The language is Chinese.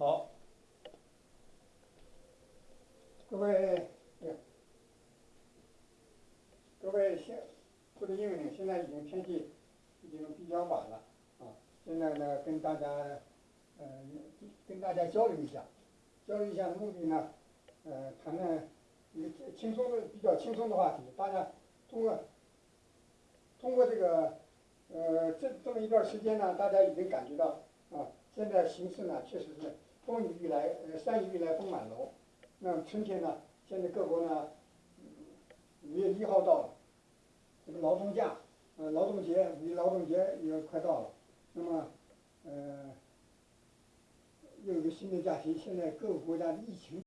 好，各位，各位现，或者因为现在已经天气已经比较晚了啊，现在呢跟大家，呃，跟大家交流一下，交流一下的目的呢，呃，谈谈一个轻松的比较轻松的话题，大家通过通过这个，呃，这这么一段时间呢，大家已经感觉到啊，现在形势呢确实是。风雨欲来，呃，山雨欲来风满楼。那么春天呢，现在各国呢，五月一号到了，这个劳动假，呃，劳动节，五一劳动节也快到了，那么，呃，又有个新的假期，现在各个国家的疫情。